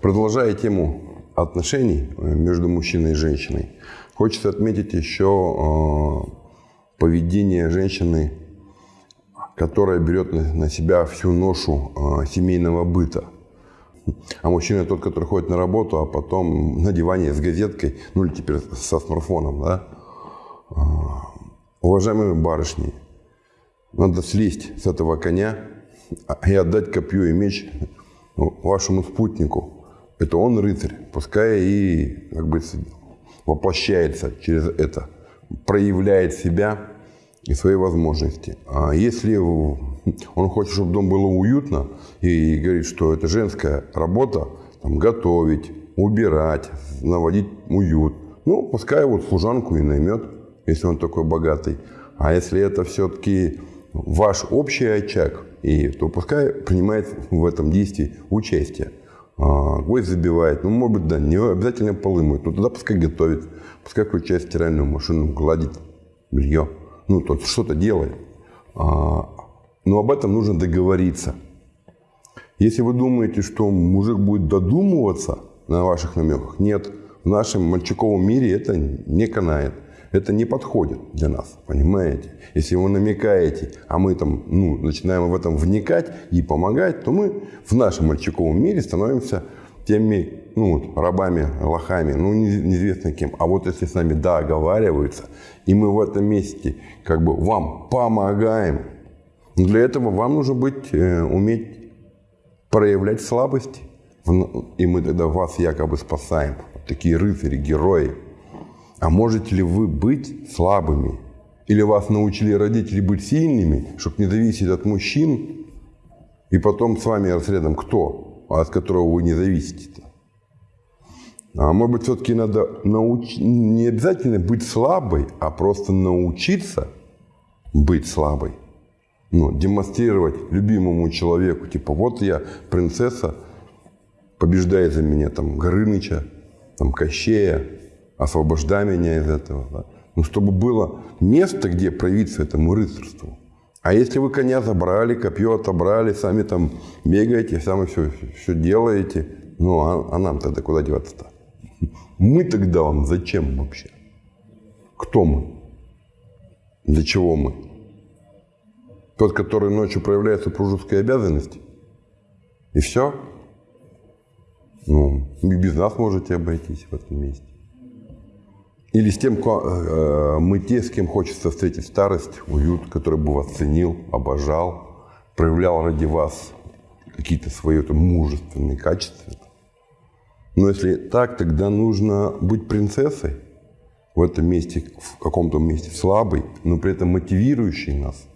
Продолжая тему отношений э, между мужчиной и женщиной, хочется отметить еще э, поведение женщины, которая берет на себя всю ношу э, семейного быта. А мужчина тот, который ходит на работу, а потом на диване с газеткой, ну или теперь со смартфоном, да. Уважаемые барышни, надо слезть с этого коня и отдать копье и меч вашему спутнику, это он рыцарь, пускай и как бы воплощается через это, проявляет себя и свои возможности. А если он хочет, чтобы дом было уютно, и говорит, что это женская работа, там, готовить, убирать, наводить уют, ну, пускай вот служанку и наймет, если он такой богатый. А если это все-таки ваш общий очаг, и, то пускай принимает в этом действии участие гвоздь забивает, ну, может быть, да, не обязательно полы мыть, ну, тогда пускай готовит, пускай включает стиральную машину, гладит белье, ну, тот что-то делает. А, но об этом нужно договориться. Если вы думаете, что мужик будет додумываться на ваших намеках, нет, в нашем мальчиковом мире это не канает это не подходит для нас, понимаете? Если вы намекаете, а мы там, ну, начинаем в этом вникать и помогать, то мы в нашем мальчиковом мире становимся теми, ну, рабами, лохами, ну, неизвестно кем. А вот если с нами договариваются, и мы в этом месте как бы вам помогаем, для этого вам нужно быть, э, уметь проявлять слабости. И мы тогда вас якобы спасаем. Такие рыцари, герои. А можете ли вы быть слабыми? Или вас научили родители быть сильными, чтобы не зависеть от мужчин? И потом с вами рядом кто, от которого вы не зависите-то? А может быть, все-таки надо науч... не обязательно быть слабой, а просто научиться быть слабой. Ну, демонстрировать любимому человеку, типа, вот я, принцесса, побеждает за меня там Горыныча, там Кощея, освобождай меня из этого. Да? Ну, чтобы было место, где проявиться этому рыцарству. А если вы коня забрали, копье отобрали, сами там бегаете, сами все, все делаете, ну, а, а нам тогда куда деваться-то? Мы тогда вам зачем вообще? Кто мы? Для чего мы? Тот, который ночью проявляет супружеские обязанности? И все? Ну, без нас можете обойтись в этом месте. Или с тем, э, мы те, с кем хочется встретить старость, уют, который бы вас ценил, обожал, проявлял ради вас какие-то свои там, мужественные качества. Но если так, тогда нужно быть принцессой в этом месте, в каком-то месте слабой, но при этом мотивирующей нас.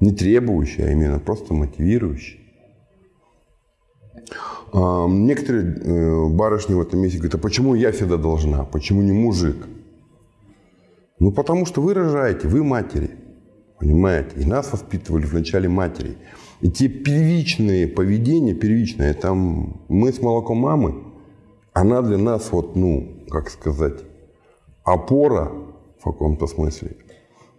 Не требующей, а именно просто мотивирующей. Некоторые э, барышни в этом месте говорят, а почему я всегда должна, почему не мужик? Ну, потому что вы рожаете, вы матери, понимаете? И нас воспитывали вначале матери. И те первичные поведения, первичные, там мы с молоком мамы, она для нас вот, ну, как сказать, опора в каком-то смысле.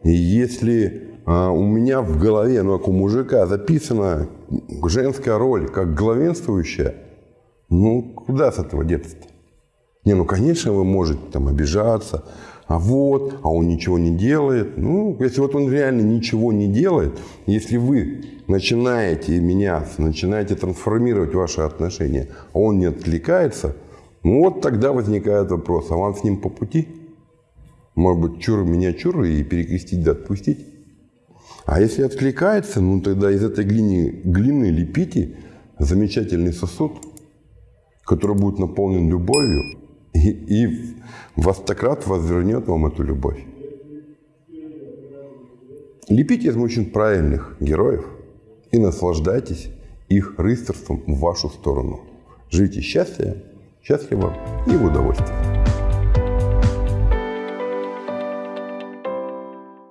Если а, у меня в голове, ну, как у мужика, записана женская роль как главенствующая, ну, куда с этого деться-то? Не, ну, конечно, вы можете там обижаться, а вот, а он ничего не делает. Ну, если вот он реально ничего не делает, если вы начинаете меняться, начинаете трансформировать ваши отношения, а он не отвлекается, ну, вот тогда возникает вопрос, а вам с ним по пути? Может быть, чур меня чур и перекрестить да отпустить? А если откликается, ну тогда из этой глины, глины лепите замечательный сосуд, который будет наполнен любовью, и, и востократ возвернет вам эту любовь. Лепите из мужчин правильных героев и наслаждайтесь их рыцарством в вашу сторону. Живите счастливо, счастливо и в удовольствии.